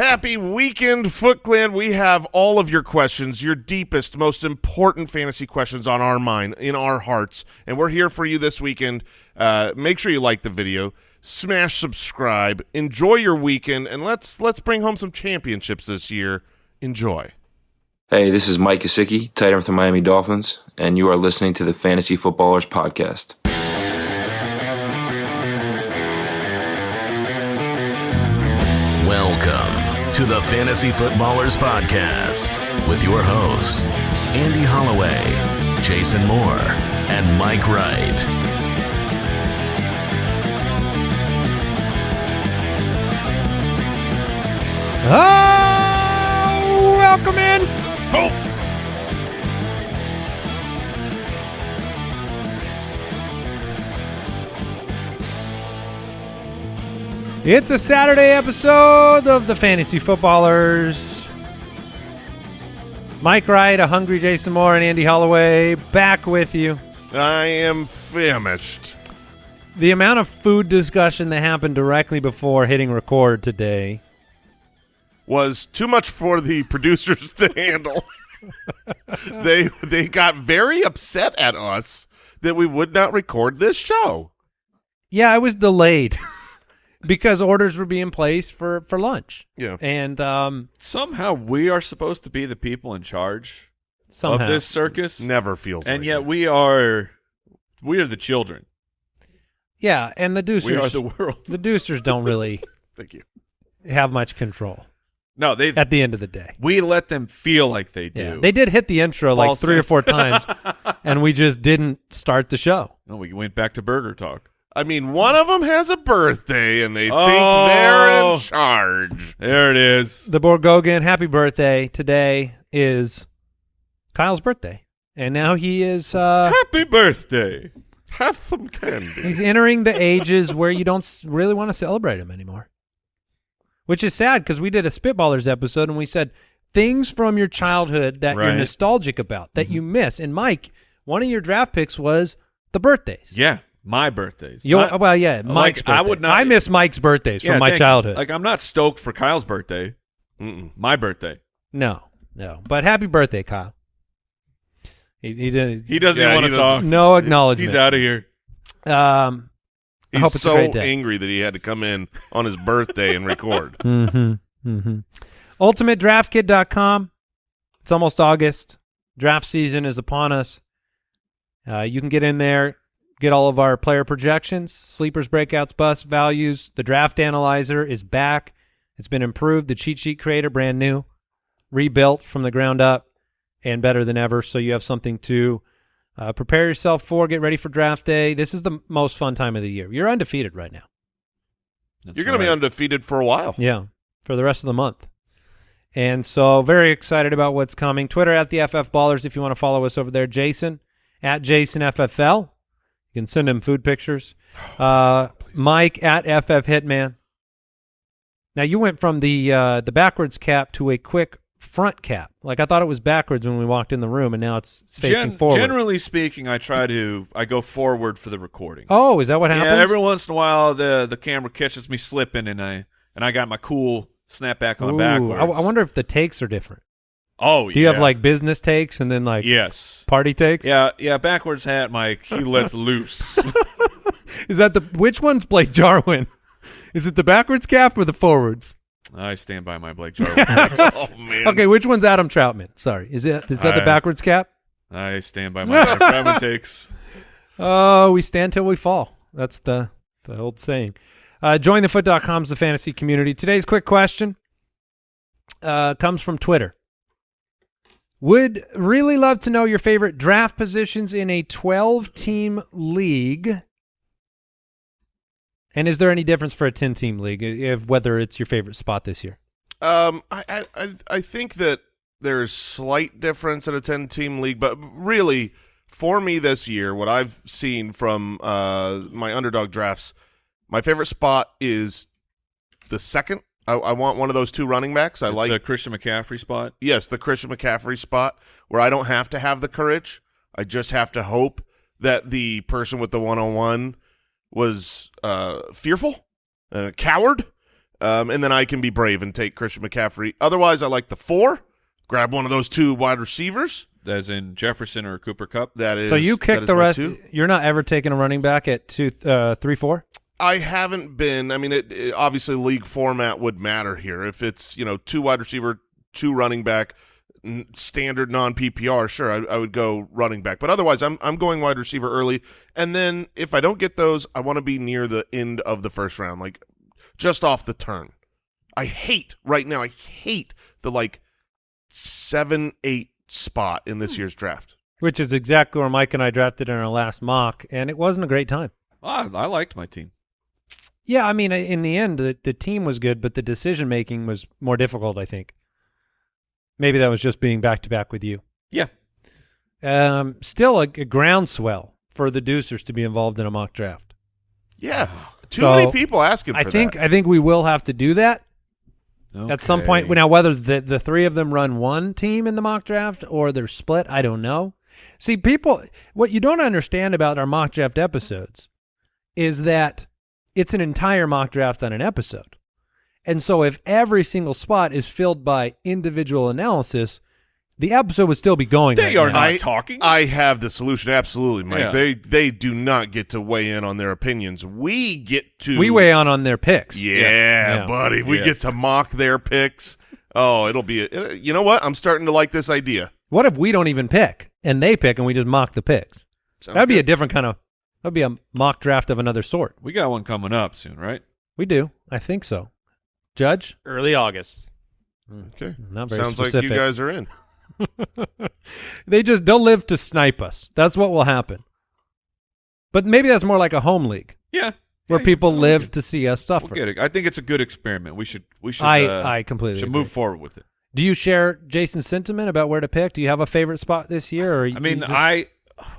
Happy weekend, Foot Clan. We have all of your questions, your deepest, most important fantasy questions on our mind, in our hearts, and we're here for you this weekend. Uh, make sure you like the video, smash subscribe, enjoy your weekend, and let's let's bring home some championships this year. Enjoy. Hey, this is Mike Gesicki, tight end with the Miami Dolphins, and you are listening to the Fantasy Footballers Podcast. The Fantasy Footballers Podcast with your hosts, Andy Holloway, Jason Moore, and Mike Wright. Oh, welcome in. It's a Saturday episode of the Fantasy Footballers. Mike Wright, a hungry Jason Moore, and Andy Holloway back with you. I am famished. The amount of food discussion that happened directly before hitting record today Was too much for the producers to handle. they they got very upset at us that we would not record this show. Yeah, I was delayed because orders were being placed for for lunch. Yeah. And um Somehow we are supposed to be the people in charge somehow of this circus, Never feels and like yet it. we are we are the children. Yeah, and the Deucers We are the world. the Deucers don't really Thank you. have much control No, they at the end of the day. we let them feel like they do. Yeah. They did hit the intro like False three or four times and we just didn't start the show. No, we went back to burger talk. I mean, one of them has a birthday, and they think Oh. they're in charge. There it is. The Borgogan, happy birthday. Today is Kyle's birthday. And now he is uh Happy birthday. Have some candy. He's entering the ages where you don't really want to celebrate him anymore. Which is sad because we did a Spitballers episode and we said things from your childhood that you're nostalgic about, that you miss. And Mike, one of your draft picks was the birthdays. Yeah, my birthdays. Your, Not- well, yeah, Mike's I birthday. would not- I miss Mike's birthdays yeah, from my thank you. childhood. Like I'm not stoked for Kyle's birthday. Mm-mm. My birthday. no, no. But happy birthday, Kyle. He, he did He doesn't Yeah, want he to talk. no acknowledgement. He's out of here. Um, I He's hope it's a so great day. angry that he had to come in on his birthday and record. Mm-hmm. Mm-hmm. UltimateDraftKit.com. It's almost August. Draft season is upon us. Uh, you can get in there, get all of our player projections, sleepers, breakouts, bust, values. The draft analyzer is back. It's been improved. The cheat sheet creator, brand new, rebuilt from the ground up, and better than ever. So you have something to uh, prepare yourself for. Get ready for draft day. This is the most fun time of the year. You're undefeated right now. That's You're going to be undefeated for a while. Yeah, for the rest of the month. And so very excited about what's coming. Twitter at the FF Ballers if you want to follow us over there. Jason at Jason FFL. You can send him food pictures. Uh, Mike at FF Hitman. Now you went from the uh, the backwards cap to a quick front cap. Like I thought it was backwards when we walked in the room, and now it's it's facing Gen- forward. Generally speaking, I try to I go forward for the recording. oh, is that what happens? yeah, every once in a while the the camera catches me slipping, and I and I got my cool snapback on Ooh, backwards. I, I wonder if the takes are different. Oh, Do you have like business takes and then like yes? party takes? Yeah, yeah. Backwards hat, Mike. He lets loose. Is that the which one's Blake Jarwin? Is it the backwards cap or the forwards? I stand by my Blake Jarwin. Oh, man. Okay, which one's Adam Trautman? Sorry, is it is that the backwards cap? I stand by my Travis takes. Oh, we stand till we fall. That's the the old saying. Uh, jointhefoot.com is the fantasy community. Today's quick question uh, comes from Twitter. Would really love to know your favorite draft positions in a 12 team league. And is there any difference for a 10 team league if whether it's your favorite spot this year? Um, I, I, I- think that there's slight difference in a 10 team league, but really, for me this year, what I've seen from uh, my underdog drafts, my favorite spot is the second. I, I want one of those two running backs. I like the Christian McCaffrey spot. yes, the Christian McCaffrey spot where I don't have to have the courage. I just have to hope that the person with the one on one was uh, fearful, a coward, um, and then I can be brave and take Christian McCaffrey. Otherwise, I like the four. Grab one of those two wide receivers. As in Jefferson or Cooper Kupp. That is so you that kick the rest. two. You're not ever taking a running back at two, uh, three, four. I haven't been. I mean, it, it- obviously league format would matter here. If it's you know two wide receiver, two running back, n- standard non PPR, sure, I, I would go running back. But otherwise, I'm I'm going wide receiver early, and then if I don't get those, I want to be near the end of the first round, like just off the turn. I hate right now. I hate the like seven eight spot in this year's draft. Which is exactly where Mike and I drafted in our last mock, and it wasn't a great time. Ah, I liked my team. Yeah, I mean, in the end, the, the team was good, but the decision making was more difficult. I think. Maybe that was just being back to back with you. Yeah. Um, still a, a groundswell for the Deucers to be involved in a mock draft. Yeah, too So, many people asking. For I think that. I think we will have to do that at some point. Now, whether the the three of them run one team in the mock draft or they're split, I don't know. See, people, what you don't understand about our mock draft episodes is that it's an entire mock draft on an episode, and so if every single spot is filled by individual analysis, the episode would still be going. They right are now. not I- talking. I have the solution. Absolutely, Mike. Yeah. They they do not get to weigh in on their opinions. We get to we weigh on on their picks. Yeah, Yeah. buddy. We Yes. get to mock their picks. Oh, it'll be. A, uh, you know what? I'm starting to like this idea. What if we don't even pick and they pick and we just mock the picks? Sounds That'd be a different kind of. That'd be a mock draft of another sort. we got one coming up soon, right? We do. I think so. Judge? Early August. okay. Not very Sounds specific. like you guys are in. they just they'll live to snipe us. That's what will happen. But maybe that's more like a home league Yeah. where Yeah, people I like live to see us suffer. We'll get it. I think it's a good experiment. We should. We should. I uh, I completely should agree. move forward with it. Do you share Jason's sentiment about where to pick? Do you have a favorite spot this year? Or I mean, just- I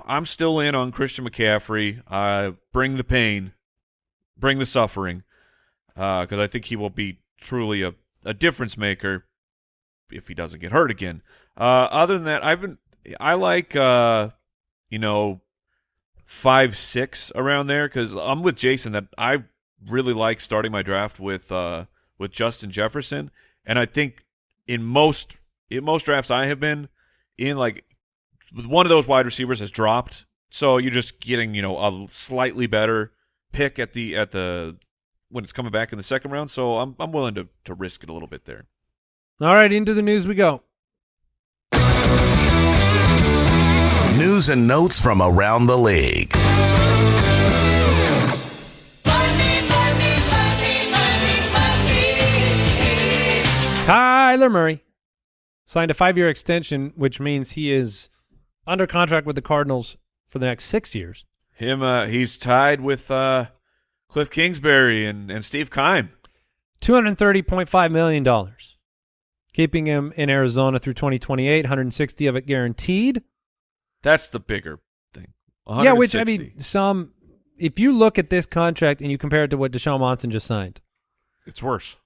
I'm still in on Christian McCaffrey. Uh, bring the pain, bring the suffering, because I think he will be truly a, a difference maker if he doesn't get hurt again. Uh, other than that, I've been I like uh, you know five six around there because I'm with Jason that I really like starting my draft with uh, with Justin Jefferson, and I think in most in most drafts I have been in like one of those wide receivers has dropped, so you're just getting you know a slightly better pick at the at the when it's coming back in the second round. So I'm I'm willing to to risk it a little bit there. All right, into the news we go. News and notes from around the league. Kyler Murray signed a five-year extension, which means he is under contract with the Cardinals for the next six years. Him, uh, he's tied with uh, Cliff Kingsbury and and Steve Keim. Two hundred thirty point five million dollars, keeping him in Arizona through twenty twenty eight. One hundred sixty of it guaranteed. That's the bigger thing. Yeah, which I mean, some. If you look at this contract and you compare it to what Deshaun Watson just signed, It's worse.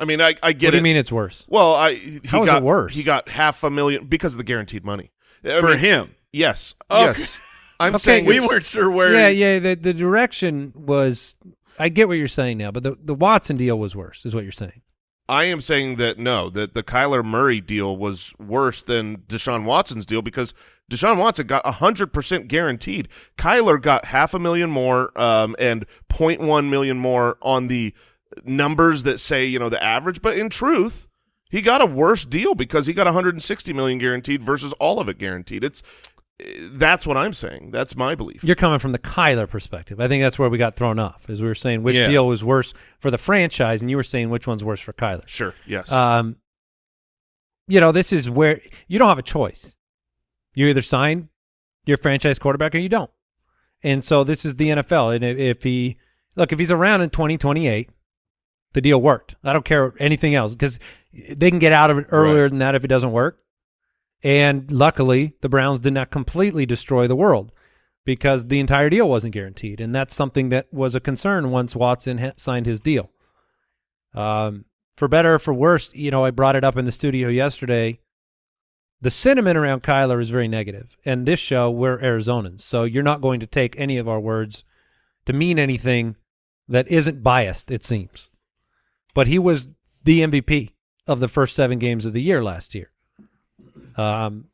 I mean, I, I get what do it. you mean it's worse? Well, I he How is it got worse? He got half a million because of the guaranteed money I for mean, him. Yes, Okay. yes. I'm Okay, saying We weren't sure where. yeah, yeah. The the direction was. I get what you're saying now, but the the Watson deal was worse, is what you're saying. I am saying that no, that the Kyler Murray deal was worse than Deshaun Watson's deal because Deshaun Watson got hundred percent guaranteed. Kyler got half a million more um, and 0.1 million more on the numbers that say you know the average, but in truth, he got a worse deal because he got 160 million guaranteed versus all of it guaranteed. It's that's what I'm saying. That's my belief. You're coming from the Kyler perspective. I think that's where we got thrown off, is we were saying which Yeah. deal was worse for the franchise, and you were saying which one's worse for Kyler. Sure. Yes. Um, you know, this is where you don't have a choice. You either sign your franchise quarterback or you don't. And so this is the NFL. And if, if he look, if he's around in 2028, the deal worked. I don't care anything else because they can get out of it earlier Right. than that if it doesn't work. And luckily, the Browns did not completely destroy the world because the entire deal wasn't guaranteed, and that's something that was a concern once Watson ha- signed his deal. Um, for better or for worse, you know, I brought it up in the studio yesterday. The sentiment around Kyler is very negative, and this show we're Arizonans, so you're not going to take any of our words to mean anything that isn't biased, it seems. But he was the MVP of the first seven games of the year last year. Um,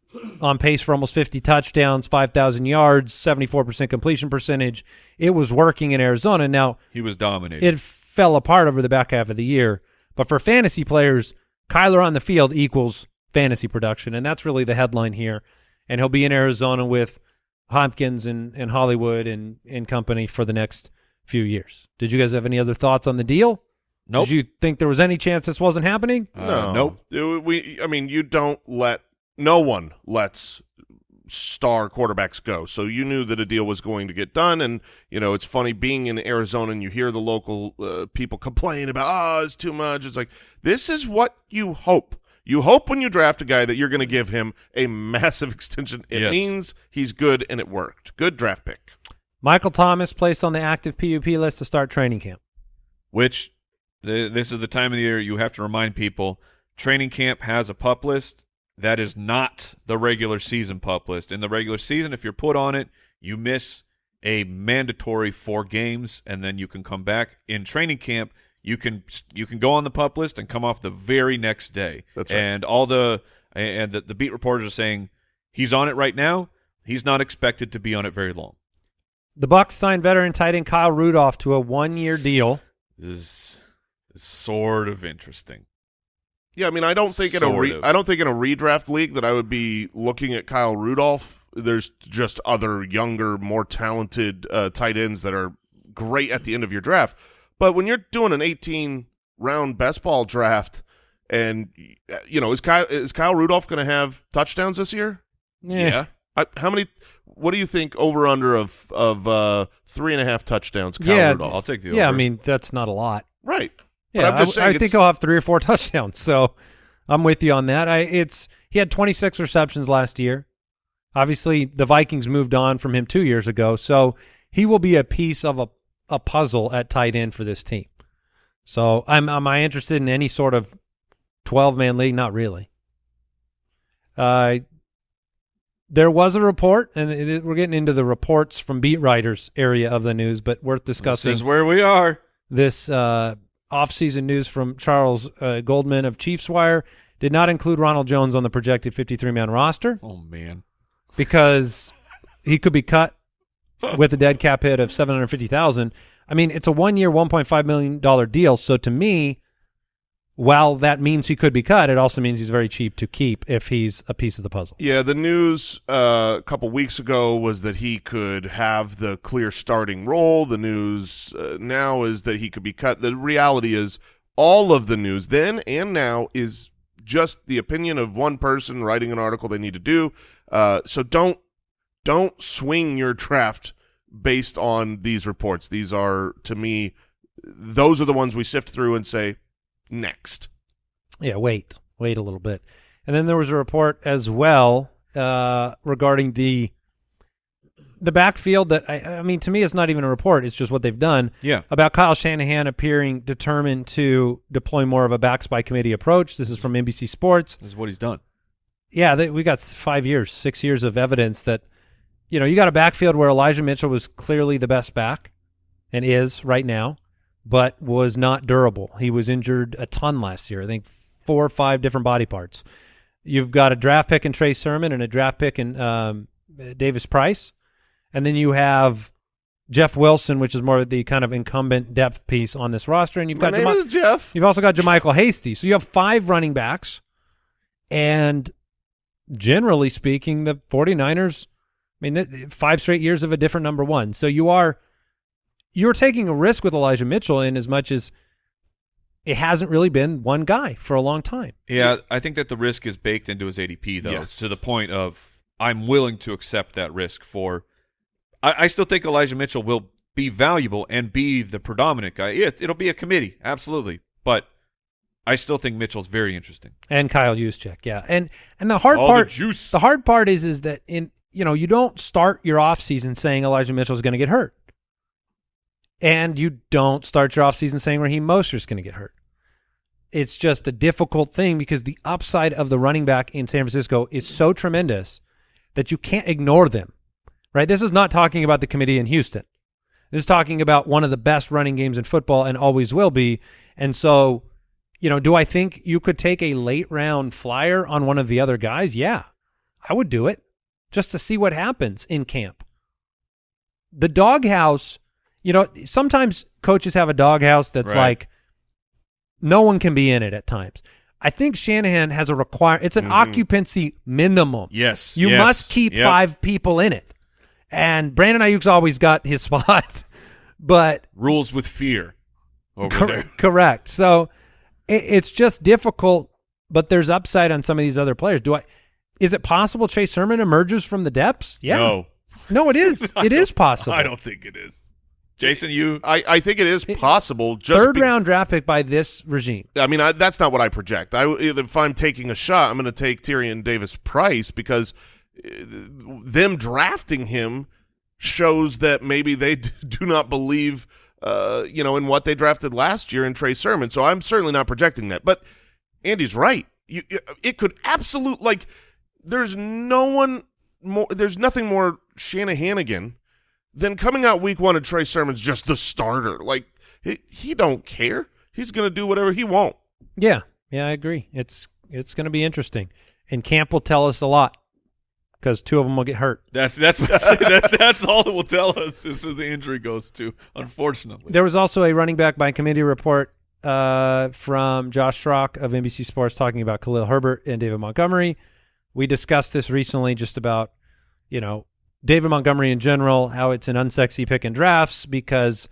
on pace for almost 50 touchdowns, 5,000 yards, 74% completion percentage. It was working in Arizona. Now, He was dominating. it fell apart over the back half of the year. But for fantasy players, Kyler on the field equals fantasy production, and that's really the headline here. And he'll be in Arizona with Hopkins and, and Hollywood and, and company for the next few years. Did you guys have any other thoughts on the deal? Nope. Did you think there was any chance this wasn't happening? Uh, no, Nope. It- we, I mean, you don't let no one lets star quarterbacks go. So you knew that a deal was going to get done, and you know it's funny being in Arizona and you hear the local uh, people complain about, oh, it's too much. It's like this is what you hope. You hope when you draft a guy that you're going to give him a massive extension. It Yes. means he's good, and it worked. Good draft pick. Michael Thomas placed on the active PUP list to start training camp. Which th- this is the time of the year you have to remind people training camp has a pup list. That is not the regular season pup list. In the regular season, if you're put on it, you miss a mandatory four games, and then you can come back. In training camp, you can you can go on the pup list and come off the very next day. That's right. And all the and the, the beat reporters are saying he's on it right now. He's not expected to be on it very long. The Bucs signed veteran tight end Kyle Rudolph to a one-year deal. This is sort of interesting. Yeah, I mean, I don't think in a re- I don't think in a redraft league that I would be looking at Kyle Rudolph. There's just other younger, more talented uh, tight ends that are great at the end of your draft. But when you're doing an 18 round best ball draft, and you know, is Kyle is Kyle Rudolph going to have touchdowns this year? Yeah. I, how many? What do you think over under of of uh, three and a half touchdowns? Kyle Yeah, Rudolph. I'll take the Yeah, I mean that's not a lot. right. Yeah, I, saying I think he'll have three or four touchdowns. So I'm with you on that. I it's he had 26 receptions last year. Obviously, the Vikings moved on from him two years ago, so he will be a piece of a, a puzzle at tight end for this team. So I'm am I interested in any sort of 12 man league? Not really. Uh, there was a report, and it, it- we're getting into the reports from beat writers area of the news, but worth discussing. this is where we are. this uh, off-season news from Charles uh, Goldman of Chiefs Wire did not include Ronald Jones on the projected 53-man roster Oh man. because he could be cut with a dead cap hit of 750,000. I mean, it's a one-year, 1.5 million dollar deal, so to me, while that means he could be cut, it also means he's very cheap to keep if he's a piece of the puzzle. Yeah, the news uh, a couple weeks ago was that he could have the clear starting role. The news uh, now is that he could be cut. The reality is, all of the news then and now is just the opinion of one person writing an article they need to do. Uh, so don't don't swing your draft based on these reports. These are to me, those are the ones we sift through and say next. Yeah, wait, wait a little bit. And then there was a report as well uh, regarding the the backfield that I, I mean to me it's not even a report; it's just what they've done Yeah. about Kyle Shanahan appearing determined to deploy more of a backs by committee approach. This is from NBC Sports. This is what he's done. Yeah, they, we got five years, six years of evidence that you know you got a backfield where Elijah Mitchell was clearly the best back and is right now, but was not durable. He was injured a ton last year. I think four or five different body parts. You've got a draft pick in Trey Sermon and a draft pick in um, Davis Price, and then you have Jeff Wilson, which is more of the kind of incumbent depth piece on this roster, and you've My got name Jama- is Jeff. You've also got JaMycal Hasty. So you have five running backs. And generally speaking, the 49ers, I mean, five straight years of a different number one. So you are you're taking a risk with Elijah Mitchell in as much as it hasn't really been one guy for a long time. Yeah, I think that the risk is baked into his ADP though, Yes. to the point of I'm willing to accept that risk for. I, I still think Elijah Mitchell will be valuable and be the predominant guy. It, it'll be a committee, absolutely, but I still think Mitchell's very interesting. And Kyle Juszczyk, yeah. And and the hard All the part juice. the hard part is is that in you know, you don't start your offseason saying Elijah Mitchell is going to get hurt. And you don't start your offseason saying Raheem Mostert's going to get hurt. It's just a difficult thing because the upside of the running back in San Francisco is so tremendous that you can't ignore them. Right? This is not talking about the committee in Houston. This is talking about one of the best running games in football and always will be. And so, you know, do I think you could take a late round flyer on one of the other guys? Yeah, I would do it just to see what happens in camp. The doghouse, you know, sometimes coaches have a doghouse that's Right. like no one can be in it at times. I think Shanahan has a require. It's an mm-hmm. occupancy minimum. Yes. You yes, must keep yep. five people in it. And Brandon Aiyuk's always got his spot, but rules with fear over cor- there. correct. So it, it's just difficult, but there's upside on some of these other players. Do I? Is it possible Chase Sermon emerges from the depths? Yeah. No, No, it is. it is possible. I don't think it is. Jason, you I, I think it is possible. Just Third round draft pick by this regime. I mean, I, that's not what I project. I, if I'm taking a shot, I'm going to take Tyrion Davis Price because uh, them drafting him shows that maybe they do not believe, uh, you know, in what they drafted last year in Trey Sermon. So I'm certainly not projecting that. But Andy's right. You, it could absolute like. There's no one more. There's nothing more Shanahan than coming out week one and Trey Sermon's just the starter. Like he, he don't care. He's going to do whatever he won't. Yeah. Yeah, I agree. It's it's going to be interesting, and camp will tell us a lot because two of them will get hurt. that's that's what that, that's all it will tell us is who the injury goes to. Unfortunately, There was also a running back by committee report uh, from Josh Schrock of NBC Sports talking about Khalil Herbert and David Montgomery. We discussed this recently, just about you know David Montgomery in general, how it's an unsexy pick in drafts because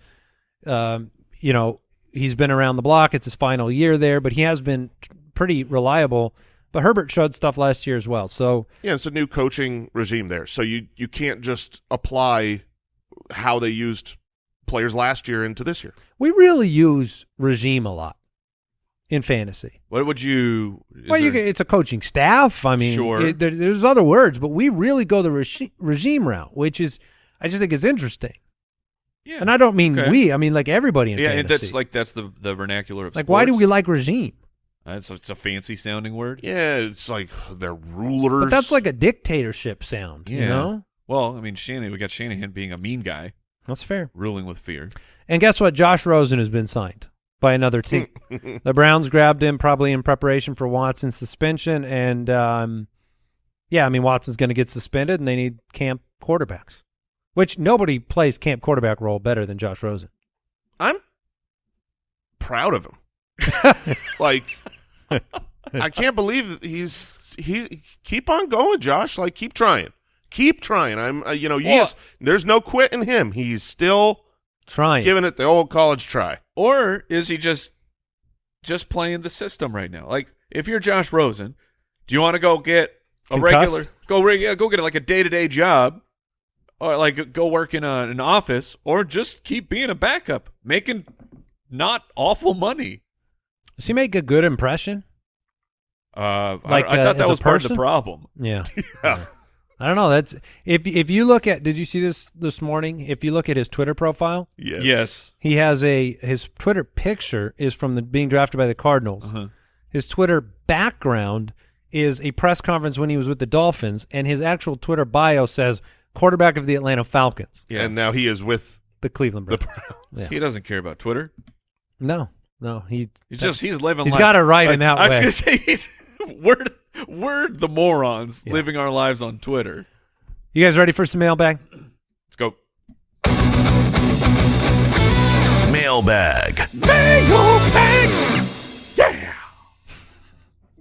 um, you know he's been around the block. It's his final year there, but he has been pretty reliable. But Herbert showed stuff last year as well. So Yeah, it's a new coaching regime there, so you you can't just apply how they used players last year into this year. we really use regime a lot in fantasy. what would you? is Well, you there- can, it's a coaching staff. I mean, Sure. it- there, there's other words, but we really go the regi- regime route, which is, I just think it's interesting. yeah. And I don't mean Okay. we, I mean like everybody in yeah, fantasy. and that's like that's the the vernacular of like why do we like regime? That's it's a fancy sounding word. Yeah, it's like they're rulers. But that's like a dictatorship sound, you Yeah. know? Well, I mean, Shanahan. We got Shanahan being a mean guy, That's fair. ruling with fear. And guess what? Josh Rosen has been signed by another team. the Browns grabbed him probably in preparation for Watson's suspension, and um, yeah, I mean Watson's going to get suspended, and they need camp quarterbacks, which nobody plays camp quarterback role better than Josh Rosen. I'm proud of him. like I can't believe he's he keep on going, Josh. Like keep trying. Keep trying. I'm uh, you know, he's there's no quit in him. He's still Trying. giving it the old college try. Or is he just just playing the system right now? Like, if you're Josh Rosen, do you want to go get a Concussed? regular go re- yeah, go get like a day to day job, or like go work in a, an office, or just keep being a backup, making not awful money? Does he make a good impression? Uh, Like, I, I uh, thought that was part of the person? problem. Yeah. Yeah. I don't know. That's if if you look at. Did you see this this morning? If you look at his Twitter profile, Yes. Yes. he has a his Twitter picture is from the being drafted by the Cardinals. Uh-huh. His Twitter background is a press conference when he was with the Dolphins, and his actual Twitter bio says quarterback of the Atlanta Falcons, Yeah. And now he is with the Cleveland the Browns. Browns. Yeah. He doesn't care about Twitter. No, no, he He's just he's living. He's life. got it right in I- that I was way. Gonna say he's we're we're the morons Yeah. living our lives on Twitter. You guys ready for some mailbag? Let's go. Mailbag. Mailbag. Yeah.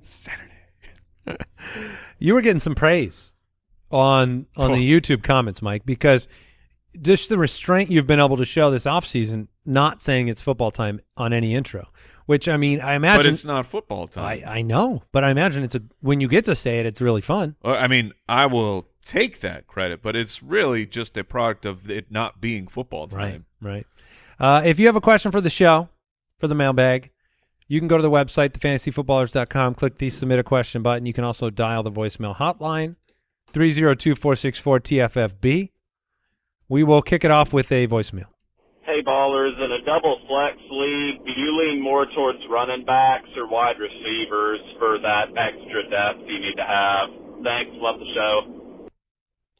Saturday. you were getting some praise on on the oh. YouTube comments, Mike, because just the restraint you've been able to show this offseason, not saying it's football time on any intro. Which I mean, I imagine. But it's not football time. I, I know, but I imagine it's a when you get to say it, it's really fun. I mean, I will take that credit, but it's really just a product of it not being football time. Right, right. Uh, if you have a question for the show, for the mailbag, you can go to the website, thefantasyfootballers.com, click the submit a question button. You can also dial the voicemail hotline, 302-464-TFFB. We will kick it off with a voicemail. Hey ballers, in a double flex league, do you lean more towards running backs or wide receivers for that extra depth you need to have? Thanks, love the show.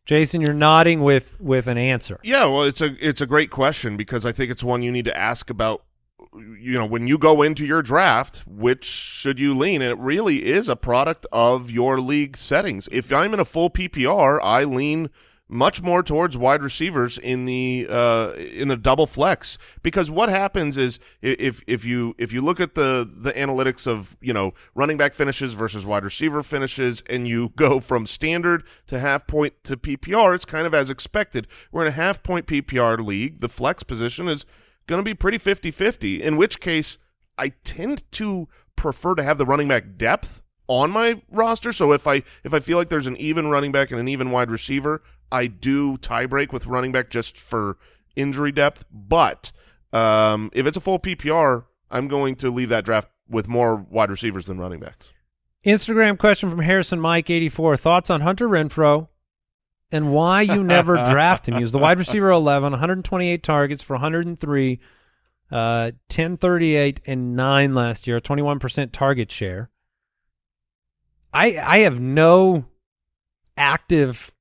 Jason, you're nodding with with an answer. Yeah, well, it's a it's a great question because I think it's one you need to ask about. You know, when you go into your draft, which should you lean? And it really is a product of your league settings. If I'm in a full PPR, I lean much more towards wide receivers in the uh, in the double flex. Because what happens is if if you if you look at the the analytics of you know running back finishes versus wide receiver finishes and you go from standard to half point to PPR it's kind of as expected. We're in a half point PPR league. The flex position is going to be pretty 50-50 in which case I tend to prefer to have the running back depth on my roster. So if I if I feel like there's an even running back and an even wide receiver, I do tie break with running back just for injury depth. But um, if it's a full PPR, I'm going to leave that draft with more wide receivers than running backs. Instagram question from Harrison Mike eighty four. Thoughts on Hunter Renfrow and why you never draft him? He was the wide receiver 11, 128 targets for 103, uh, 1038 and 9 last year, 21% target share. I I have no active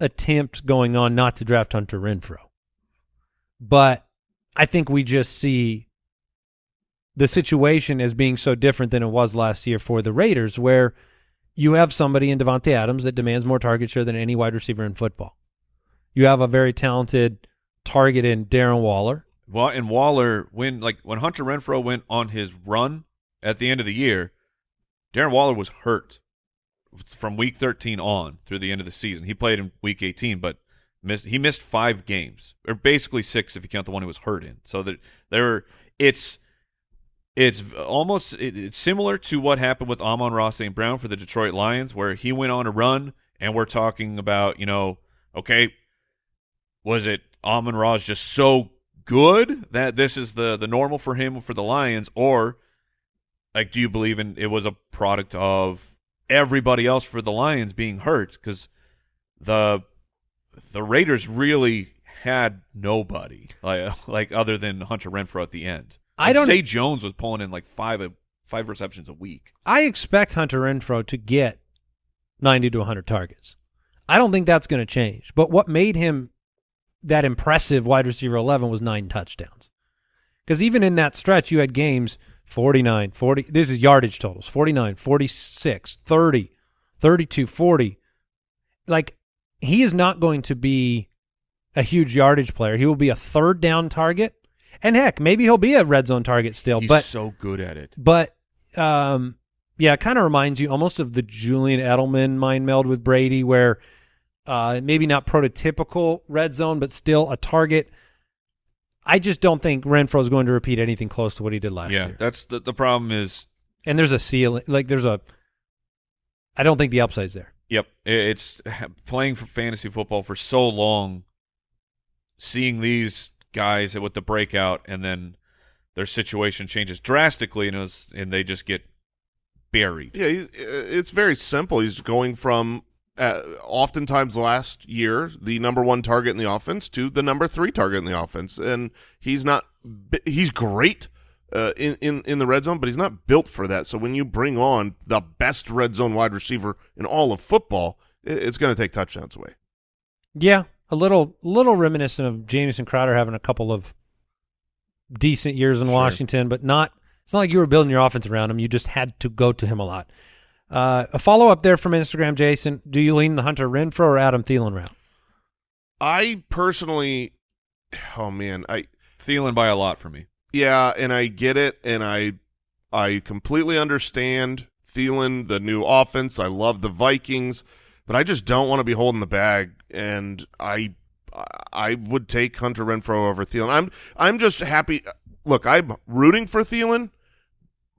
attempt going on not to draft Hunter Renfrow. But I think we just see the situation as being so different than it was last year for the Raiders, where you have somebody in Davante Adams that demands more target share than any wide receiver in football. You have a very talented target in Darren Waller. Well, and Waller, when like when Hunter Renfrow went on his run at the end of the year, Darren Waller was hurt from week 13 on through the end of the season. He played in week 18, but missed he missed five games, or basically six if you count the one he was hurt in. So that there, it's it's almost it, it's similar to what happened with Amon-Ra St. Brown for the Detroit Lions, where he went on a run, and we're talking about you know, okay, was it Amon-Ra just so good that this is the the normal for him for the Lions, or like do you believe in it was a product of everybody else for the Lions being hurt because the the Raiders really had nobody like like other than Hunter Renfrow at the end. I don't- Zay Jones was pulling in like five five receptions a week. I expect Hunter Renfrow to get 90 to 100 targets. I don't think that's going to change. But what made him that impressive wide receiver 11 was nine touchdowns. Because even in that stretch, you had games 49, 40. This is yardage totals 49, 46, 30, 32, 40. Like, he is not going to be a huge yardage player. He will be a third down target. And heck, maybe he'll be a red zone target still. He's but so good at it. but um, yeah, it kind of reminds you almost of the Julian Edelman mind meld with Brady, where uh, maybe not prototypical red zone, but still a target. I just don't think Renfrow is going to repeat anything close to what he did last yeah, year. that's the the problem is And there's a ceiling, like there's a. I don't think the upside's there. Yep, it's playing for fantasy football for so long, seeing these guys with the breakout, and then their situation changes drastically, and it was, and they just get buried. Yeah, he's, uh, it's very simple. He's going from uh, oftentimes last year the number one target in the offense to the number three target in the offense, and he's not he's great uh, in in in the red zone, but he's not built for that. So when you bring on the best red zone wide receiver in all of football, it's going to take touchdowns away. Yeah, a little little reminiscent of Jamison Crowder having a couple of decent years in Sure. Washington, but not. It's not like you were building your offense around him. You just had to go to him a lot. Uh, a follow up there from Instagram, Jason. Do you lean the Hunter Renfrow or Adam Thielen route? I personally, oh man, I Thielen by a lot for me. Yeah, and I get it, and I I completely understand Thielen, the new offense. I love the Vikings, but I just don't want to be holding the bag, and I I would take Hunter Renfrow over Thielen. I'm I'm just happy. Look, I'm rooting for Thielen,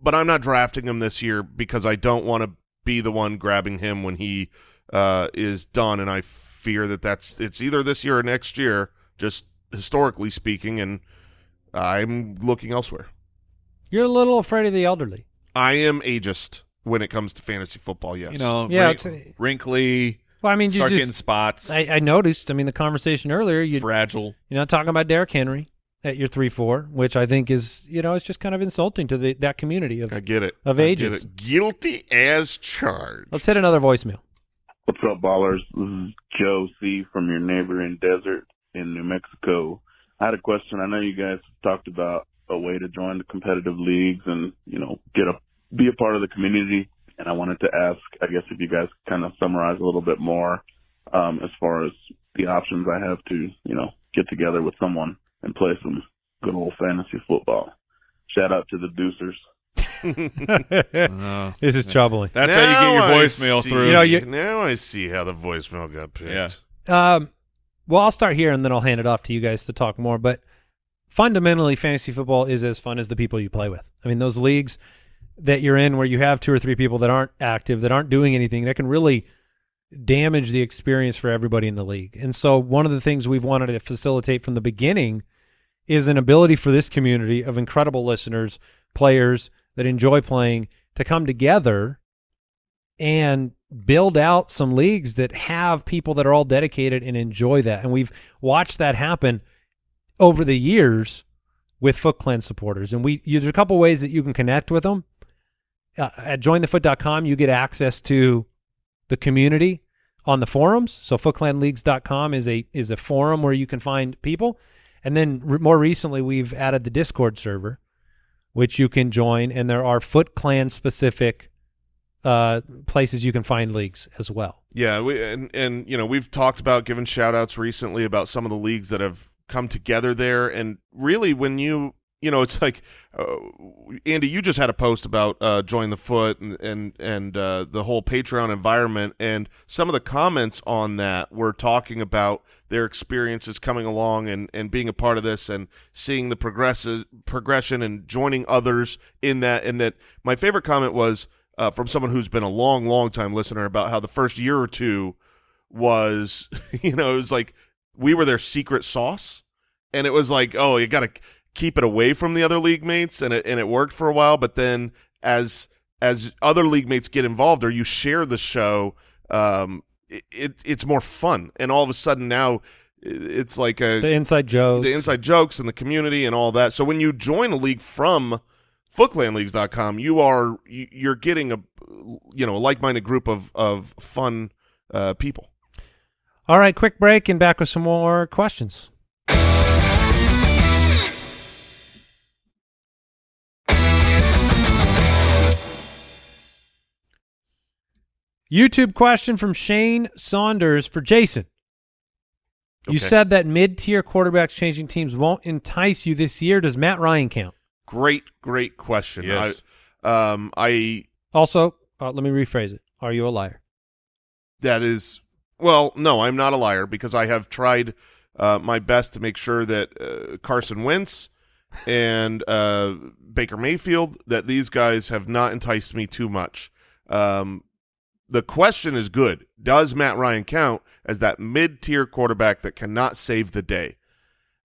but I'm not drafting him this year because I don't want to be the one grabbing him when he uh, is done, and I fear that that's it's either this year or next year, just historically speaking, and I'm looking elsewhere. You're a little afraid of the elderly. I am ageist when it comes to fantasy football. Yes, You know, Yeah, wrink- it's- wrinkly. Well, I mean, you start just getting spots. I, I noticed. I mean, the conversation earlier. You fragile. you're not talking about Derrick Henry at your three four, which I think is you know it's just kind of insulting to the that community of. I get it. Of I get ages. it. guilty as charged. Let's hit another voicemail. What's up, ballers? This is Joe C. from your neighboring desert in New Mexico. I had a question. I know you guys talked about a way to join the competitive leagues and, you know, get a, be a part of the community. And I wanted to ask, I guess if you guys kind of summarize a little bit more, um, as far as the options I have to, you know, get together with someone and play some good old fantasy football. Shout out to the Deucers. Uh, this is troubling. that's how you get your voicemail see- through. You know, you- now I see how the voicemail got picked. Yeah. Um, well, I'll start here and then I'll hand it off to you guys to talk more. But fundamentally, fantasy football is as fun as the people you play with. I mean, those leagues that you're in where you have two or three people that aren't active, that aren't doing anything, that can really damage the experience for everybody in the league. And so, one of the things we've wanted to facilitate from the beginning is an ability for this community of incredible listeners, players that enjoy playing to come together and build out some leagues that have people that are all dedicated and enjoy that. And we've watched that happen over the years with Foot Clan supporters. And we there's a couple ways that you can connect with them. Uh, at jointhefoot.com, you get access to the community on the forums. So footclanleagues.com is a is a forum where you can find people. And then re- more recently, we've added the Discord server, which you can join, and there are Foot Clan specific uh, places you can find leagues as well. Yeah, we and and you know we've talked about giving shout outs recently about some of the leagues that have come together there, and really when you you know it's like uh, Andy, you just had a post about uh, join the foot and and and uh, the whole Patreon environment, and some of the comments on that were talking about their experiences coming along and and being a part of this and seeing the progressive progression and joining others in that, and that my favorite comment was uh, from someone who's been a long, long time listener about how the first year or two was, you know, it was like we were their secret sauce, and it was like, oh, you got to keep it away from the other league mates, and it and it worked for a while, but then as as other league mates get involved or you share the show, um, it, it it's more fun, and all of a sudden now it's like a The inside joke. the inside jokes and the community and all that. So when you join a league from footclanleagues.com, you are you- you're getting a you know a like-minded group of of fun uh, people. All right, quick break and back with some more questions. YouTube question from Shane Saunders for Jason. You Okay. said that mid-tier quarterbacks changing teams won't entice you this year. Does Matt Ryan count? Great, great question. Yes. I, um, I Also, uh, let me rephrase it. Are you a liar? that is well, no, I'm not a liar because I have tried uh, my best to make sure that uh, Carson Wentz and uh, Baker Mayfield that these guys have not enticed me too much. Um, the question is good. Does Matt Ryan count as that mid-tier quarterback that cannot save the day?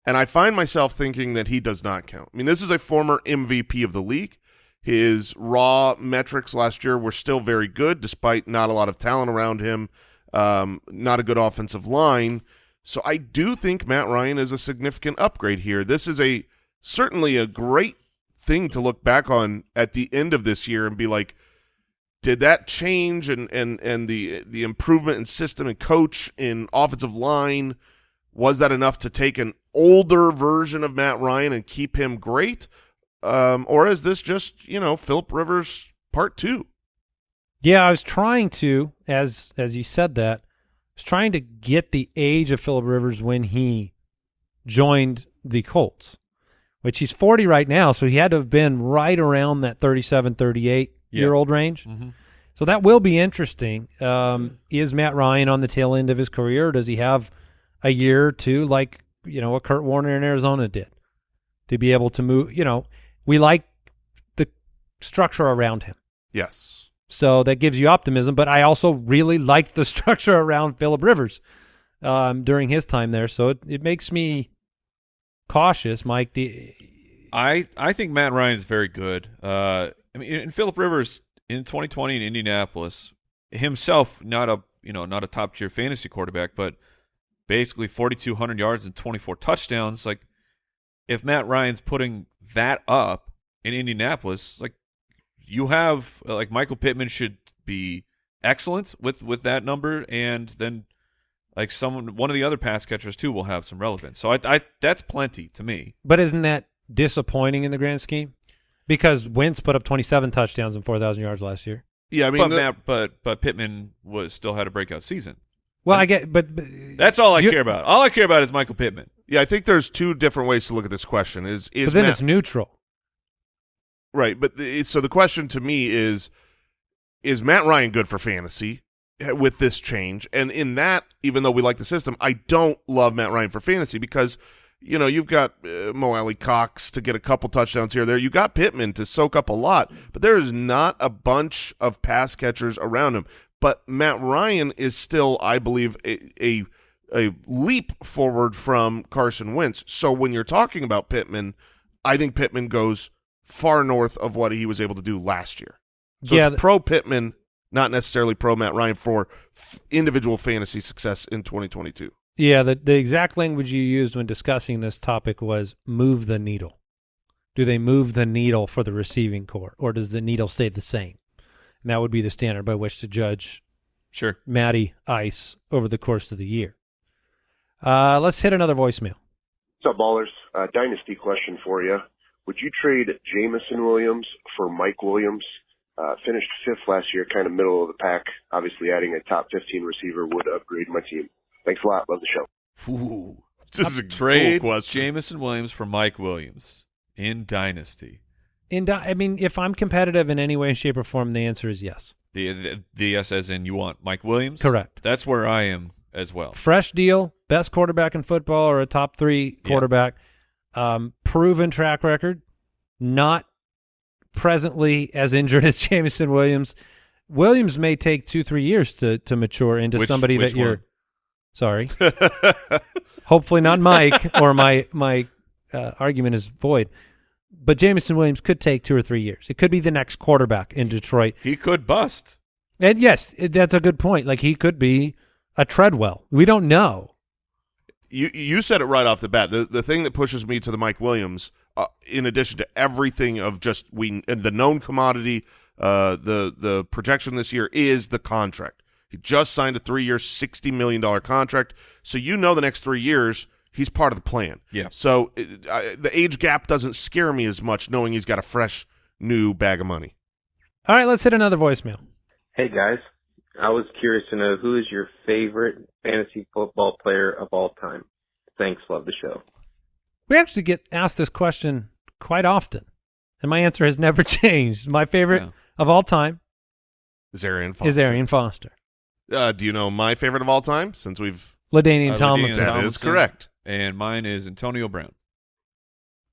And I find myself thinking that he does not count. I mean, this is a former MVP of the league. His raw metrics last year were still very good, despite not a lot of talent around him, um, not a good offensive line. So I do think Matt Ryan is a significant upgrade here. This is a certainly a great thing to look back on at the end of this year and be like, did that change and and and the the improvement in system and coach in offensive line was that enough to take an older version of Matt Ryan and keep him great? Um, or is this just, you know, Philip Rivers part two? Yeah, I was trying to, as as you said that, I was trying to get the age of Philip Rivers when he joined the Colts, which he's 40 right now, so he had to have been right around that 37, 38 year old range. Mm-hmm. So that will be interesting. Um, is Matt Ryan on the tail end of his career? Or does he have a year or two, like you know what Kurt Warner in Arizona did, to be able to move? You know, we like the structure around him. Yes. So that gives you optimism. But I also really liked the structure around Philip Rivers um, during his time there. So it, it makes me cautious, Mike. I I think Matt Ryan is very good. Uh, I mean, and Philip Rivers in 2020 in Indianapolis himself, not a you know not a top tier fantasy quarterback, but basically 4,200 yards and 24 touchdowns. Like, if Matt Ryan's putting that up in Indianapolis, like you have like Michael Pittman should be excellent with with that number, and then like someone one of the other pass catchers too will have some relevance. So I, I that's plenty to me. But isn't that disappointing in the grand scheme? Because Wentz put up 27 touchdowns and 4,000 yards last year. Yeah, I mean, but the- Matt, but but Pittman was still had a breakout season. Well, I get, but, but That's all I You- care about. All I care about is Michael Pittman. yeah, I think there's two different ways to look at this question. Is is but then Matt, it's neutral. right? But the, so the question to me is: Is Matt Ryan good for fantasy eh, with this change? And in that, even though we like the system, I don't love Matt Ryan for fantasy because you know you've got uh, Mo Alie-Cox to get a couple touchdowns here or there. You got Pittman to soak up a lot, but there is not a bunch of pass catchers around him. But Matt Ryan is still, I believe, a, a a leap forward from Carson Wentz. So when you're talking about Pittman, I think Pittman goes far north of what he was able to do last year. So Yeah, it's pro Pittman, not necessarily pro Matt Ryan for f- individual fantasy success in 2022. Yeah, the, the exact language you used when discussing this topic was move the needle. Do they move the needle for the receiving corps, or does the needle stay the same? And that would be the standard by which to judge Sure. Matty Ice over the course of the year. Uh, let's hit another voicemail. What's up, ballers? Uh, dynasty question for you. Would you trade Jameson Williams for Mike Williams? Uh, finished fifth last year, kind of middle of the pack. Obviously, adding a top 15 receiver would upgrade my team. Thanks a lot. Love the show. Ooh. This is a Trade cool question. Jameson Williams for Mike Williams in Dynasty. In di- I mean, if I'm competitive in any way, shape, or form, the answer is yes. The, the the yes as in you want Mike Williams? Correct. That's where I am as well. Fresh deal, best quarterback in football, or a top three Yeah. quarterback. Um, proven track record, not presently as injured as Jameson Williams. Williams may take two, three years to to mature into Which- somebody which that you're. Sorry, hopefully not Mike, or my my uh, argument is void. But Jameson Williams could take two or three years. It could be the next quarterback in Detroit. He could bust. And yes, it, that's a good point. Like he could be a Treadwell. We don't know. you you said it right off the bat. The the thing that pushes me to the Mike Williams, uh, in addition to everything of just we and the known commodity, uh, the the projection this year is the contract. He just signed a three year, sixty million dollar contract. So you know the next three years he's part of the plan. Yeah. So it, I, the age gap doesn't scare me as much, knowing he's got a fresh new bag of money. All right, let's hit another voicemail. Hey guys, I was curious to know who is your favorite fantasy football player of all time. Thanks, love the show. We actually get asked this question quite often, and my answer has never changed. My favorite Yeah. of all time Is Arian Foster. is Arian Foster. Uh, do you know my favorite of all time? Since we've LaDainian Uh, Tomlinson. LaDainian that is Tomlinson. correct. And mine is Antonio Brown.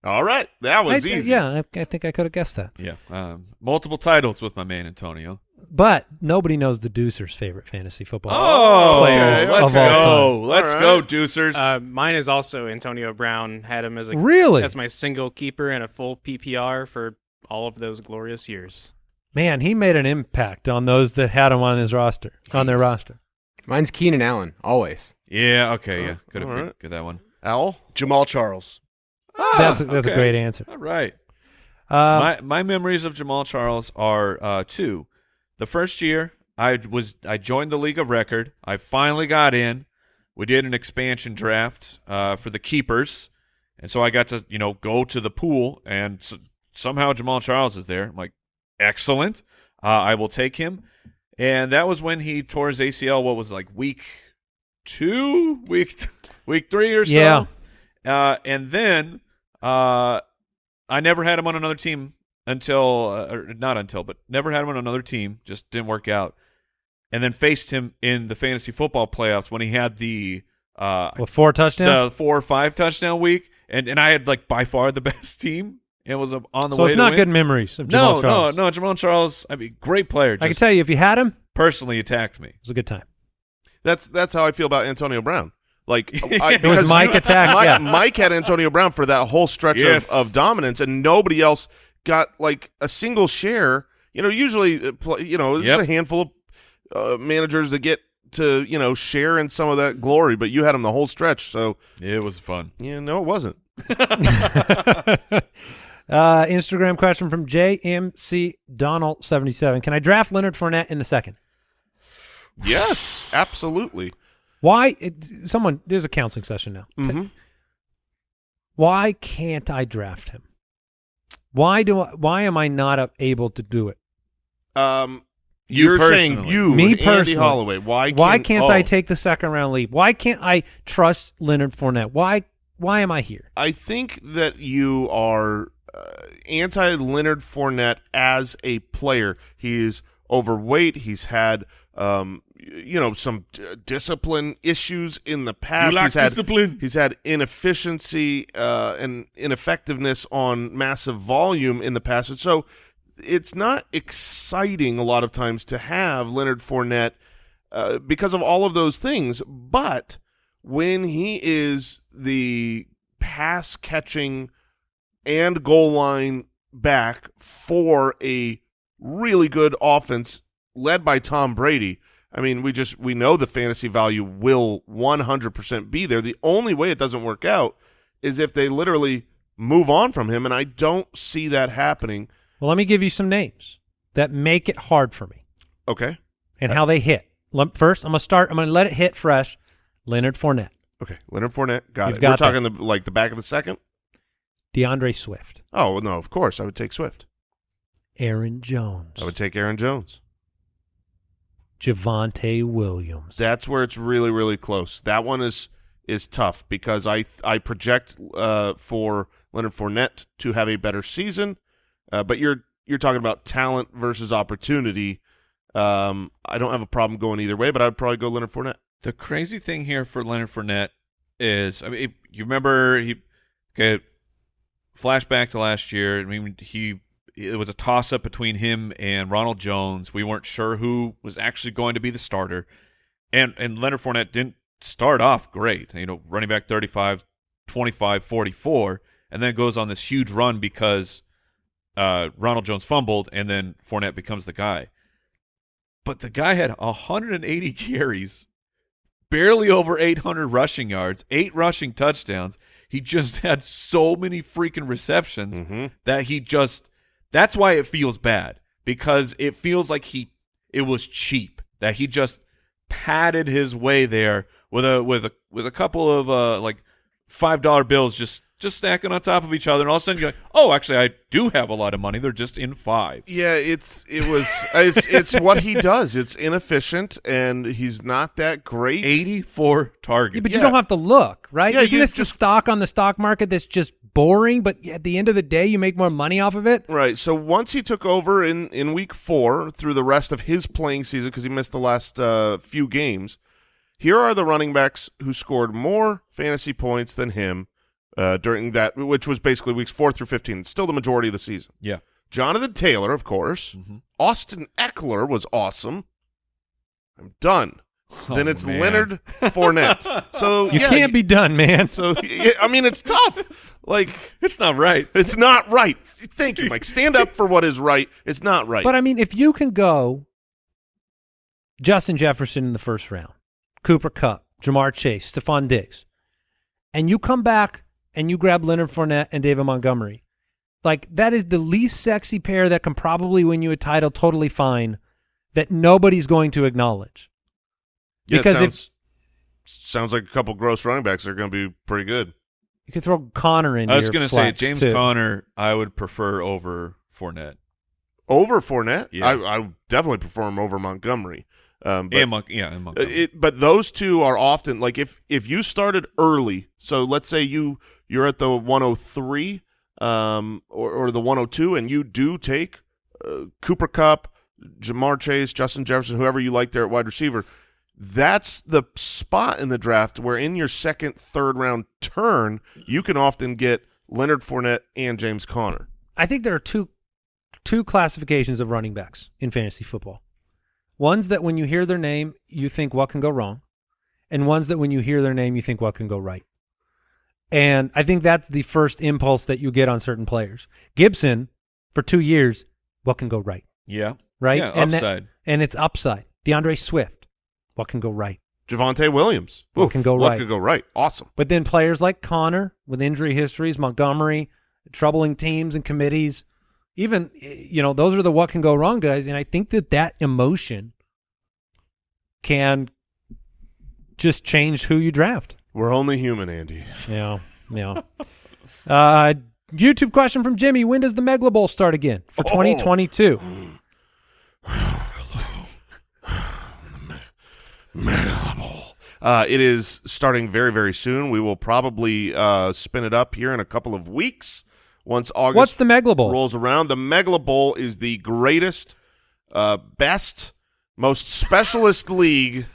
All right, that was I- easy. Yeah, I, I think I could have guessed that. Yeah. Um, multiple titles with my man Antonio. But nobody knows the Deucer's favorite fantasy football Oh, players okay, let's of all go. time. Let's All go, right. Deucers. Uh, mine is also Antonio Brown. Had him as a Really? as my single keeper and a full PPR for all of those glorious years. Man, he made an impact on those that had him on his roster, on their roster. Mine's Keenan Allen, always. yeah, okay, yeah. Could have all right. figured that one. Al. Jamaal Charles. that's a, that's a great answer. All right. Uh, my my memories of Jamaal Charles are uh, two. The first year I was I joined the League of Record. I finally got in. We did an expansion draft uh, for the keepers, and so I got to you know go to the pool, and s- somehow Jamaal Charles is there. I'm like, excellent. Uh, I will take him. And that was when he tore his ACL. What was it, like week two, week week three or so. Yeah. Uh, and then uh, I never had him on another team until, uh, or not until, but never had him on another team. Just didn't work out. And then faced him in the fantasy football playoffs when he had the uh, four touchdown, the four or five touchdown week, and and I had like by far the best team. It was on the so way. it's to not win. good memories of Jamaal no, Charles. no, no. Jamaal Charles. I mean, great player. I can tell you, if you had him, personally attacked me. It was a good time. That's that's how I feel about Antonio Brown. Like I, It was because Mike you- attack, Mike, yeah. Mike had Antonio Brown for that whole stretch Yes. of, of dominance, and nobody else got like a single share. You know, usually, uh, you know, there's Yep. a handful of uh, managers that get to you know share in some of that glory, but you had him the whole stretch. So It was fun. yeah, no, it wasn't. uh, Instagram question from JMC Donald seventy seven. Can I draft Leonard Fournette in the second? Yes, absolutely. Why? It, someone there's a counseling session now. hmm Why can't I draft him? Why do I, why am I not able to do it? Um, You you're saying you, Me Andy personally. Holloway. Why? why can't- can't I oh. take the second round leap? Why can't I trust Leonard Fournette? Why why am I here? I think that you are uh, anti Leonard Fournette as a player. He is overweight. He's had, um, you know, some d- discipline issues in the past. he's had discipline. He's had inefficiency uh, and ineffectiveness on massive volume in the past, and so it's not exciting a lot of times to have Leonard Fournette uh, because of all of those things. But when he is the pass catching and goal line back for a really good offense led by Tom Brady, I mean, we just we know the fantasy value will 100% be there. The only way it doesn't work out is if they literally move on from him and I don't see that happening. Well, let me give you some names that make it hard for me Okay. and uh, how they hit. First, I'm gonna start. I'm gonna let it hit fresh. Leonard Fournette, Okay, Leonard Fournette, got You've it. got We're talking the like the back of the second. DeAndre Swift, Oh well, no, of course I would take Swift. Aaron Jones, I would take Aaron Jones. Javonte Williams. That's where it's really really close. That one is is tough because I I project uh, for Leonard Fournette to have a better season, uh, but you're you're talking about talent versus opportunity. Um, I don't have a problem going either way, but I'd probably go Leonard Fournette. The crazy thing here for Leonard Fournette is, I mean, you remember he, okay, flashback to last year. I mean, he it was a toss up between him and Ronald Jones. We weren't sure who was actually going to be the starter, and and Leonard Fournette didn't start off great. You know, running back 35, 25, 44, and then goes on this huge run because uh, Ronald Jones fumbled, and then Fournette becomes the guy. But the guy had 180 carries barely over 800 rushing yards, eight rushing touchdowns. He just had so many freaking receptions Mhm. that he just that's why it feels bad because it feels like he it was cheap that he just padded his way there with a with a with a couple of uh like five dollar bills just just stacking on top of each other and all of a sudden you're like oh actually I do have a lot of money they're just in five Yeah, it's it was it's it's what he does. It's inefficient and he's not that great. 84 targets Yeah, but Yeah. you don't have to look, right? Yeah, Isn't you this the just- stock on the stock market that's just boring, but at the end of the day, you make more money off of it? Right. So once he took over in, in week four through the rest of his playing season because he missed the last uh, few games, here are the running backs who scored more fantasy points than him uh, during that, which was basically weeks four through 15, still the majority of the season. yeah Jonathan Taylor, of course. Mhm. Austin Ekeler was awesome. I'm done. then Oh, it's man. Leonard Fournette. So You yeah, can't be done, man. So yeah, I mean, it's tough. Like it's not right it's not right. Thank you, Mike. Stand up for what is right. It's not right. But I mean, if you can go Justin Jefferson in the first round, Cooper Kupp, Ja'Marr Chase, Stefon Diggs, and you come back and you grab Leonard Fournette and David Montgomery, like that is the least sexy pair that can probably win you a title totally fine that nobody's going to acknowledge. Yeah, it because if sounds, sounds like a couple gross running backs are going to be pretty good. you could throw Conner in I was going to say James too. Conner I would prefer over Fournette Over Fournette, Yeah. I, I definitely prefer him over Montgomery. Um, but, and Mon- yeah and Montgomery. it, but those two are often like if if you started early. So let's say you you're at the 103 um, or or the 102, and you do take uh, Cooper Kupp, Ja'Marr Chase, Justin Jefferson, whoever you like there at wide receiver. That's the spot in the draft where in your second, third round turn, you can often get Leonard Fournette and James Conner. I think there are two two classifications of running backs in fantasy football. Ones that when you hear their name, you think what can go wrong, and ones that when you hear their name, you think what can go right. And I think that's the first impulse that you get on certain players. Gibson, for two years, what can go right, yeah right? yeah and that- and it's upside. DeAndre Swift, what can go right? Javonte Williams. What Ooh, can go what right? What could go right? Awesome. But then players like Conner with injury histories, Montgomery, troubling teams and committees, even eh, you know those are the what can go wrong guys. And I think that that emotion can just change who you draft. We're only human, Andy. Yeah, yeah. uh, YouTube question from Jimmy: When does the Megalobowl start again for Oh. 2022? Uh, it is starting very, very soon. We will probably uh, spin it up here in a couple of weeks once August What's the Megalobowl? rolls around. The Megalobowl is the greatest, uh, best, most specialist league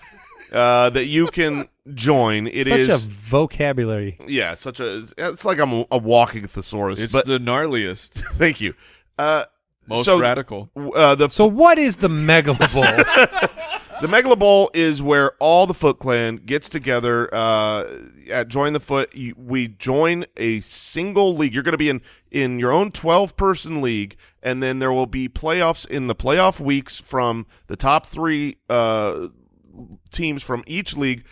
uh, that you can join. It Such is a vocabulary. yeah, such a it's like I'm a, a walking thesaurus. It's but the gnarliest, thank you. Uh, most so, radical. Uh, the So what is the megalobowl? The megalobowl is where all the Foot Clan gets together uh, at Join the Foot. You, we join a single league. You're going to be in in your own 12 person league, and then there will be playoffs in the playoff weeks from the top three uh, teams from each league,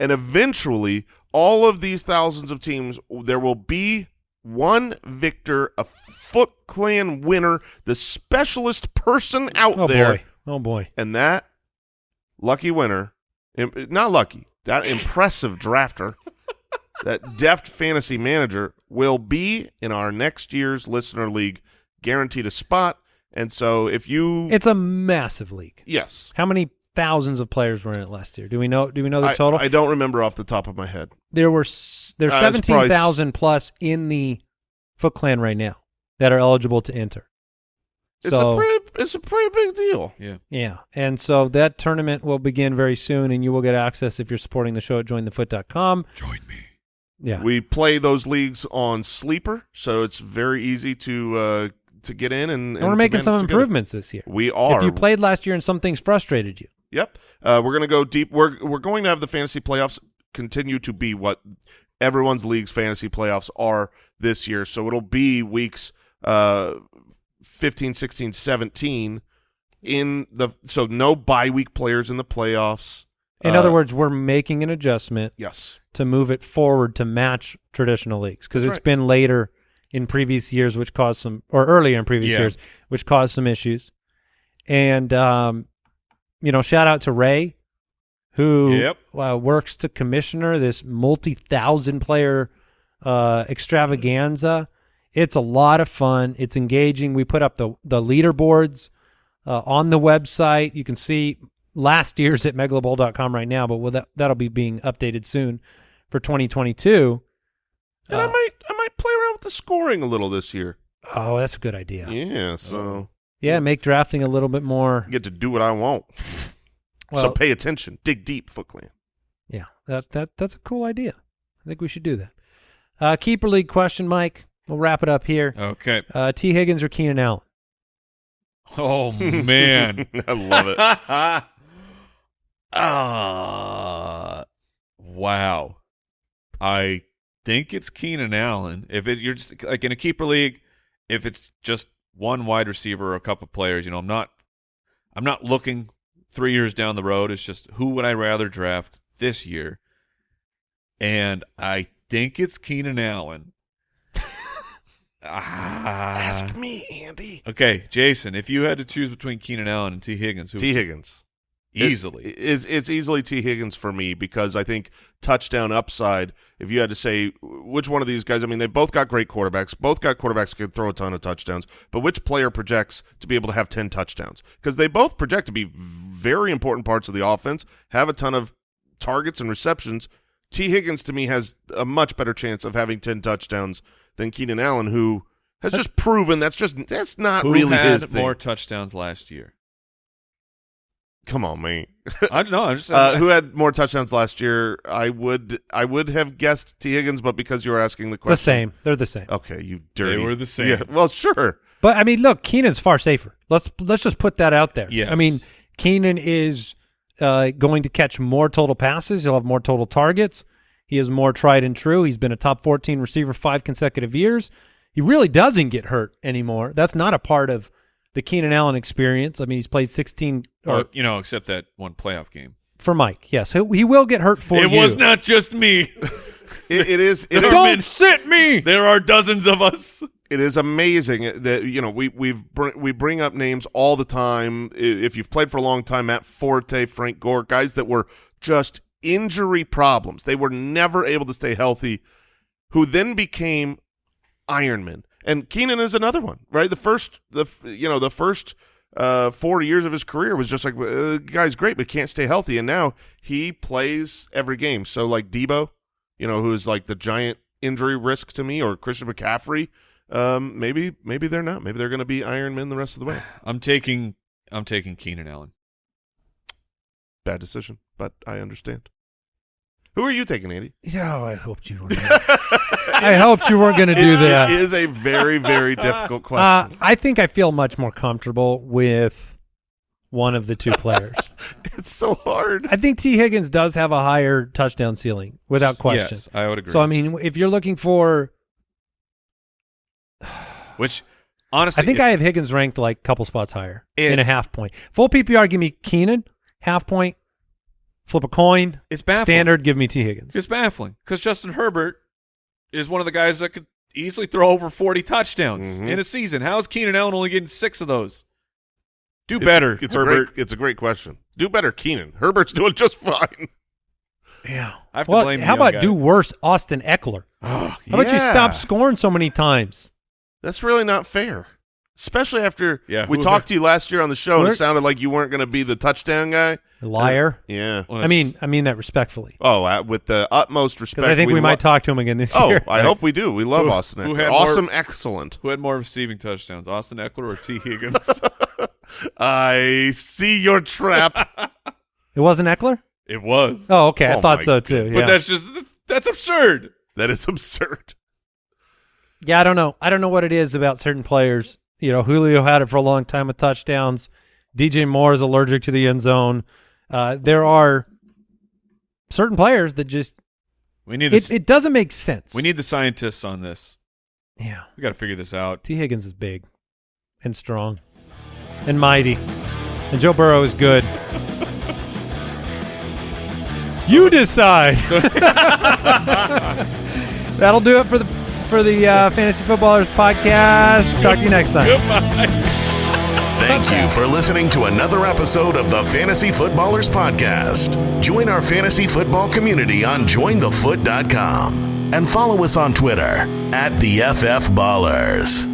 and eventually all of these thousands of teams, there will be one victor, a Foot Clan winner, the specialist person out there. oh there boy. Oh boy. and that lucky winner, not lucky, that impressive drafter, that deft fantasy manager will be in our next year's listener league, guaranteed a spot. And so if you, It's a massive league. yes, How many thousands of players were in it last year? Do we know? Do we know the I, total? I don't remember off the top of my head. there were there's Uh, seventeen thousand plus in the Foot Clan right now that are eligible to enter. It's so a pretty, it's a pretty big deal. Yeah. yeah, and so that tournament will begin very soon, and you will get access if you're supporting the show at jointhefoot.com. Join me. Yeah, We play those leagues on Sleeper, so it's very easy to uh, to get in and, and, and we're making manage some together. improvements this year. We are. If you played last year and some things frustrated you, Yep. Uh, we're going to go deep. We're we're going to have the fantasy playoffs continue to be what everyone's league's fantasy playoffs are this year. So it'll be weeks uh 15, 16, 17 in the so no bye week players in the playoffs. in Uh, other words, we're making an adjustment yes. to move it forward to match traditional leagues because it's right. been later in previous years, which caused some, or earlier in previous Yeah. years, which caused some issues. And um, you know, shout out to Ray, who Yep. uh, works to commissioner this multi-thousand player uh, extravaganza. It's a lot of fun. It's engaging. We put up the the leaderboards uh, on the website. You can see last year's at megalobowl.com right now, but well, that that'll be being updated soon for 2022. And Uh, I might I might play around with the scoring a little this year. Oh, that's a good idea. Yeah, Yeah, make drafting a little bit more. I get to do what I want. so pay attention. Dig deep, Foot Clan. Yeah, that that that's a cool idea. I think we should do that. Uh, keeper league question, Mike. We'll wrap it up here. Okay. Uh, T. Higgins or Keenan Allen? Oh man. I love it. Ah, wow. I think it's Keenan Allen. If it you're just like in a keeper league, if it's just one wide receiver or a couple of players, you know, I'm not I'm not looking three years down the road. It's just who would I rather draft this year? And I think it's Keenan Allen. ah. Ask me, Andy. Okay, Jason, if you had to choose between Keenan Allen and T. Higgins, who T. Higgins. Easily. It- it's it's easily T Higgins for me because I think touchdown upside. If you had to say which one of these guys, I mean, they both got great quarterbacks. Both got quarterbacks can throw a ton of touchdowns. But which player projects to be able to have ten touchdowns? Because they both project to be very important parts of the offense. Have a ton of targets and receptions. T Higgins to me has a much better chance of having ten touchdowns than Keenan Allen, who has just proven that's just that's not Who really had his thing. more touchdowns last year? Come on, man. I don't know. I'm just Uh, who had more touchdowns last year? I would I would have guessed T Higgins, but because you were asking the question, The same. They're the same. Okay, you dirty. They were the same. Yeah, well, sure. But I mean, look, Keenan's far safer. Let's let's just put that out there. Yes. I mean, Keenan is uh, going to catch more total passes. He'll have more total targets. He is more tried and true. He's been a top 14 receiver five consecutive years. He really doesn't get hurt anymore. That's not a part of the Keenan Allen experience. I mean, he's played 16 or or, you know, except that one playoff game. for Mike. Yes, he, he will get hurt for it you. was not just me. It, it is. It There is Don't been- sit me. There are dozens of us. it is amazing that you know we we've br- we bring up names all the time. If you've played for a long time, Matt Forte, Frank Gore, guys that were just injury problems. They were never able to stay healthy, who then became Ironman. And Keenan is another one, right? The first, the you know, the first uh, four years of his career was just like, uh, guy's great, but can't stay healthy. And now he plays every game. So like Deebo, you know, who's like the giant injury risk to me, or Christian McCaffrey, um, maybe maybe they're not. Maybe they're going to be Iron Men the rest of the way. I'm taking I'm taking Keenan Allen. Bad decision, but I understand. Who are you taking, Andy? Yeah, I hoped you were. I hoped you weren't going to do It that. is a very very difficult Uh, question. I think I feel much more comfortable with one of the two players. it's so hard. I think T. Higgins does have a higher touchdown ceiling, without question. Yes, I would agree. So I mean, if you're looking for, Which honestly I think if- I have Higgins ranked like a couple spots higher It- in a half point. Full PPR, give me Keenan. Half point, flip a coin. It's baffling. Standard, give me T. Higgins. It's baffling because Justin Herbert is one of the guys that could easily throw over 40 touchdowns Mhm. in a season. How is Keenan Allen only getting six of those? Do It's- better, It's, a Herbert. great. It's a great question. Do better, Keenan. Herbert's doing just fine. Yeah. I have to Well, blame the how about guy. do worse, Austin Ekeler? Oh, How about you stop scoring so many times? That's really not fair. Especially after Yeah, we talked to you last year on the show and it sounded like you weren't going to be the touchdown guy. Liar. Yeah. Well, I mean, I mean that respectfully. Oh, uh, with the utmost respect. I think we, lo- might talk to him again this Oh, year. Oh, I hope we do. We love Who- Austin. who Ekeler. had more- awesome, excellent. Who had more receiving touchdowns, Austin Ekeler or T. Higgins? I see your trap. It wasn't Ekeler. it was. Oh, okay. I Oh, thought so too. but that's just that's absurd. that is absurd. yeah, I don't know. I don't know what it is about certain players. You know, Julio had it for a long time with touchdowns. DJ Moore is allergic to the end zone. Uh, there are certain players that just We need. It, it doesn't make sense. we need the scientists on this. yeah. We got to figure this out. T Higgins is big and strong and mighty, and Joe Burrow is good. you decide. That'll do it for the for the uh, Fantasy Footballers podcast. Talk to you next time. Goodbye. Thank you for listening to another episode of the Fantasy Footballers Podcast. Join our fantasy football community on jointhefoot.com and follow us on Twitter at the FF Ballers.